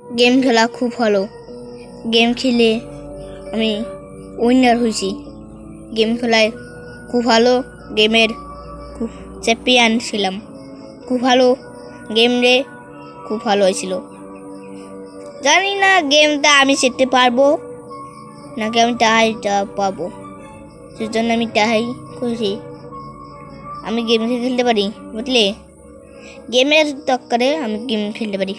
Game খেলা খুব ভালো। গেম খেলে আমি উইনার হয়েছি। গেম খেলায় খুব ভালো গেমের খুব চ্যাম্পিয়ন ছিলাম। খুব ভালো গেম রে খুব ভালো হয়েছিল। জানি না গেমটা আমি শিখতে পারব, নাকি আমি টাহাইটা পাবো। সেজন্য আমি টাহাই করেছি। আমি গেম খেলতে পারি, বুঝলে? গেমের তক্কারে আমি গেম খেলতে পারি।